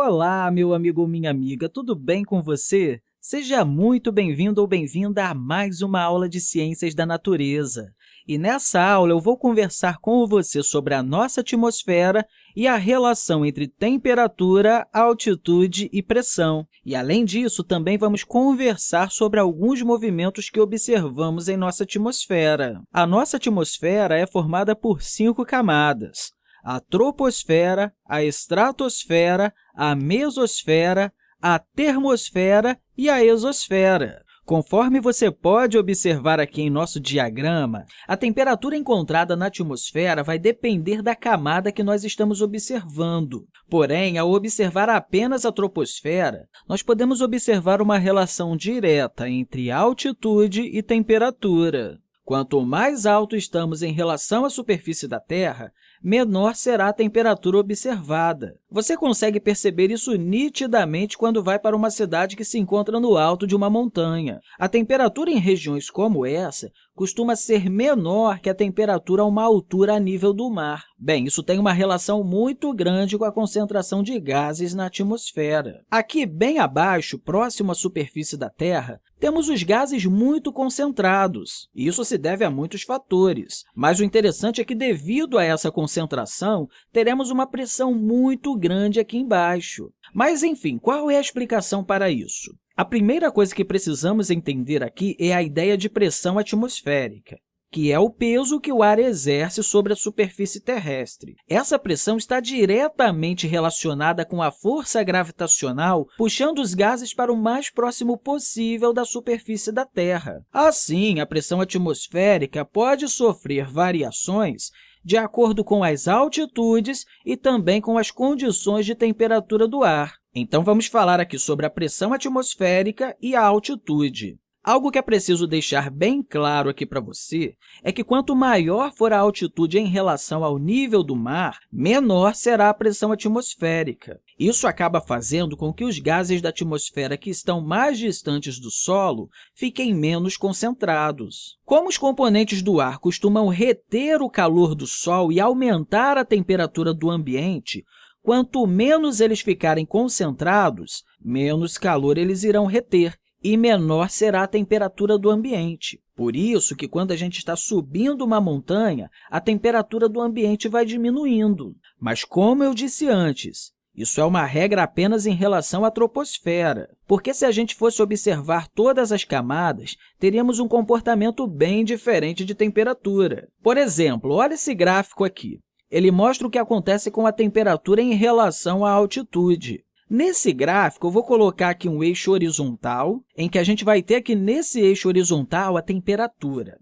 Olá, meu amigo ou minha amiga, tudo bem com você? Seja muito bem-vindo ou bem-vinda a mais uma aula de Ciências da Natureza. E nessa aula, eu vou conversar com você sobre a nossa atmosfera e a relação entre temperatura, altitude e pressão. E, além disso, também vamos conversar sobre alguns movimentos que observamos em nossa atmosfera. A nossa atmosfera é formada por cinco camadas a troposfera, a estratosfera, a mesosfera, a termosfera e a exosfera. Conforme você pode observar aqui em nosso diagrama, a temperatura encontrada na atmosfera vai depender da camada que nós estamos observando. Porém, ao observar apenas a troposfera, nós podemos observar uma relação direta entre altitude e temperatura. Quanto mais alto estamos em relação à superfície da Terra, menor será a temperatura observada. Você consegue perceber isso nitidamente quando vai para uma cidade que se encontra no alto de uma montanha. A temperatura em regiões como essa costuma ser menor que a temperatura a uma altura a nível do mar. Bem, isso tem uma relação muito grande com a concentração de gases na atmosfera. Aqui, bem abaixo, próximo à superfície da Terra, temos os gases muito concentrados. Isso se deve a muitos fatores, mas o interessante é que, devido a essa concentração, teremos uma pressão muito grande aqui embaixo. Mas, enfim, qual é a explicação para isso? A primeira coisa que precisamos entender aqui é a ideia de pressão atmosférica que é o peso que o ar exerce sobre a superfície terrestre. Essa pressão está diretamente relacionada com a força gravitacional puxando os gases para o mais próximo possível da superfície da Terra. Assim, a pressão atmosférica pode sofrer variações de acordo com as altitudes e também com as condições de temperatura do ar. Então, vamos falar aqui sobre a pressão atmosférica e a altitude. Algo que é preciso deixar bem claro aqui para você é que quanto maior for a altitude em relação ao nível do mar, menor será a pressão atmosférica. Isso acaba fazendo com que os gases da atmosfera que estão mais distantes do solo fiquem menos concentrados. Como os componentes do ar costumam reter o calor do Sol e aumentar a temperatura do ambiente, quanto menos eles ficarem concentrados, menos calor eles irão reter, e menor será a temperatura do ambiente. Por isso que, quando a gente está subindo uma montanha, a temperatura do ambiente vai diminuindo. Mas, como eu disse antes, isso é uma regra apenas em relação à troposfera, porque se a gente fosse observar todas as camadas, teríamos um comportamento bem diferente de temperatura. Por exemplo, olha esse gráfico aqui. Ele mostra o que acontece com a temperatura em relação à altitude. Nesse gráfico, eu vou colocar aqui um eixo horizontal, em que a gente vai ter aqui nesse eixo horizontal a temperatura.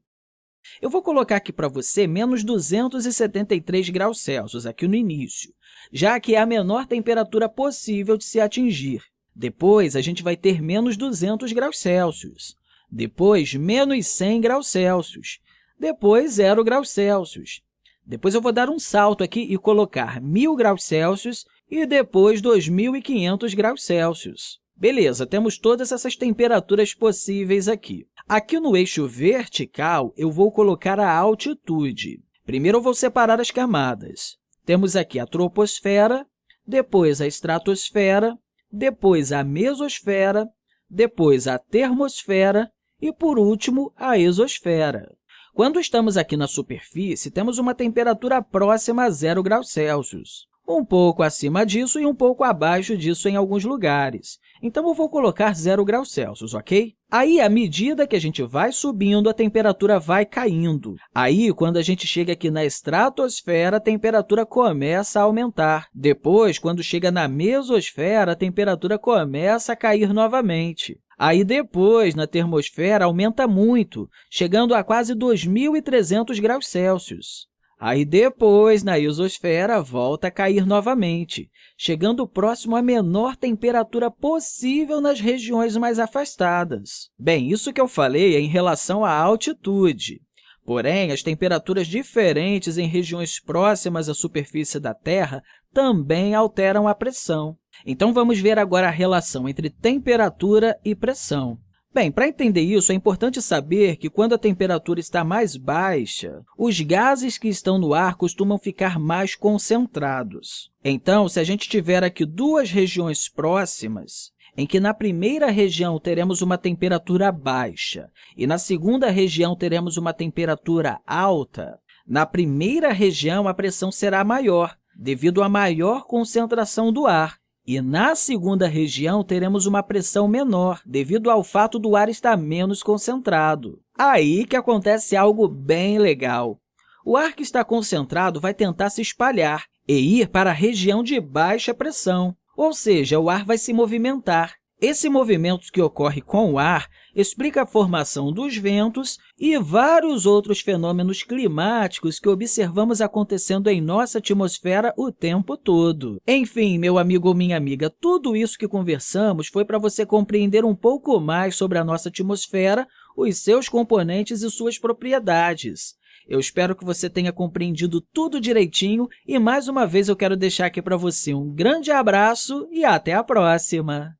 Eu vou colocar aqui para você menos 273 graus Celsius, aqui no início, já que é a menor temperatura possível de se atingir. Depois, a gente vai ter menos 200 graus Celsius. Depois, menos 100 graus Celsius. Depois, 0 graus Celsius. Depois, eu vou dar um salto aqui e colocar 1.000 graus Celsius e depois 2.500 graus Celsius. Beleza, temos todas essas temperaturas possíveis aqui. Aqui no eixo vertical, eu vou colocar a altitude. Primeiro, eu vou separar as camadas. Temos aqui a troposfera, depois a estratosfera, depois a mesosfera, depois a termosfera e, por último, a exosfera. Quando estamos aqui na superfície, temos uma temperatura próxima a zero graus Celsius um pouco acima disso e um pouco abaixo disso em alguns lugares. Então, eu vou colocar zero graus Celsius, ok? Aí, à medida que a gente vai subindo, a temperatura vai caindo. Aí, quando a gente chega aqui na estratosfera, a temperatura começa a aumentar. Depois, quando chega na mesosfera, a temperatura começa a cair novamente. Aí, depois, na termosfera, aumenta muito, chegando a quase 2.300 graus Celsius. Aí, depois, na isosfera, volta a cair novamente, chegando próximo à menor temperatura possível nas regiões mais afastadas. Bem, isso que eu falei é em relação à altitude. Porém, as temperaturas diferentes em regiões próximas à superfície da Terra também alteram a pressão. Então, vamos ver agora a relação entre temperatura e pressão. Bem, para entender isso, é importante saber que quando a temperatura está mais baixa, os gases que estão no ar costumam ficar mais concentrados. Então, se a gente tiver aqui duas regiões próximas, em que na primeira região teremos uma temperatura baixa e na segunda região teremos uma temperatura alta, na primeira região a pressão será maior, devido à maior concentração do ar, e na segunda região, teremos uma pressão menor, devido ao fato do ar estar menos concentrado. Aí que acontece algo bem legal. O ar que está concentrado vai tentar se espalhar e ir para a região de baixa pressão, ou seja, o ar vai se movimentar. Esse movimento que ocorre com o ar explica a formação dos ventos e vários outros fenômenos climáticos que observamos acontecendo em nossa atmosfera o tempo todo. Enfim, meu amigo ou minha amiga, tudo isso que conversamos foi para você compreender um pouco mais sobre a nossa atmosfera, os seus componentes e suas propriedades. Eu espero que você tenha compreendido tudo direitinho e, mais uma vez, eu quero deixar aqui para você um grande abraço e até a próxima!